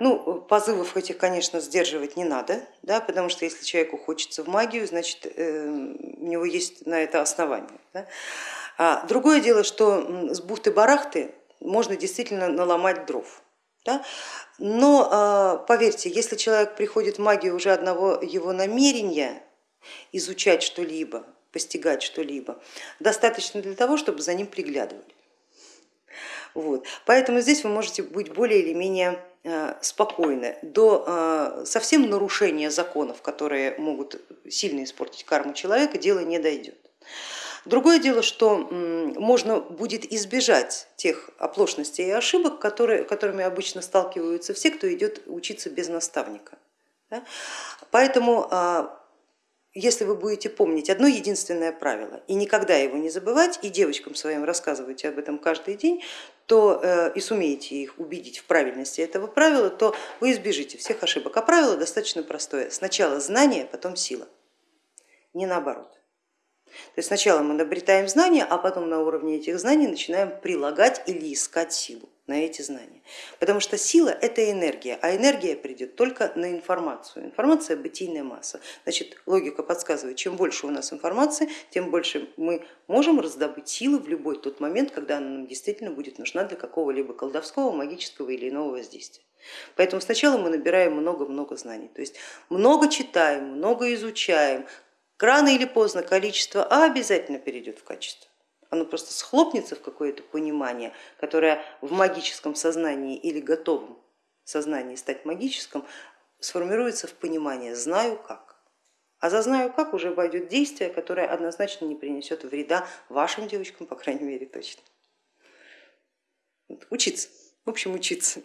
Ну, позывов этих, конечно, сдерживать не надо, да, потому что если человеку хочется в магию, значит э, у него есть на это основание. Да. А другое дело, что с бухты-барахты можно действительно наломать дров. Да? Но а, поверьте, если человек приходит в магию уже одного его намерения изучать что-либо, постигать что-либо, достаточно для того, чтобы за ним приглядывали. Вот. Поэтому здесь вы можете быть более или менее а, спокойны. До а, совсем нарушения законов, которые могут сильно испортить карму человека, дело не дойдет. Другое дело, что можно будет избежать тех оплошностей и ошибок, которые, которыми обычно сталкиваются все, кто идет учиться без наставника. Поэтому а, если вы будете помнить одно единственное правило и никогда его не забывать, и девочкам своим рассказываете об этом каждый день, то э, и сумеете их убедить в правильности этого правила, то вы избежите всех ошибок. А правило достаточно простое. Сначала знание, потом сила, не наоборот. То есть сначала мы обретаем знания, а потом на уровне этих знаний начинаем прилагать или искать силу на эти знания. Потому что сила это энергия, а энергия придет только на информацию. Информация бытийная масса. Значит, логика подсказывает, чем больше у нас информации, тем больше мы можем раздобыть силы в любой тот момент, когда она нам действительно будет нужна для какого-либо колдовского, магического или иного воздействия. Поэтому сначала мы набираем много-много знаний, то есть много читаем, много изучаем, Рано или поздно количество А обязательно перейдет в качество. Оно просто схлопнется в какое-то понимание, которое в магическом сознании или готовом сознании стать магическим сформируется в понимание «знаю как». А за «знаю как» уже войдет действие, которое однозначно не принесет вреда вашим девочкам, по крайней мере точно. Учиться, в общем учиться.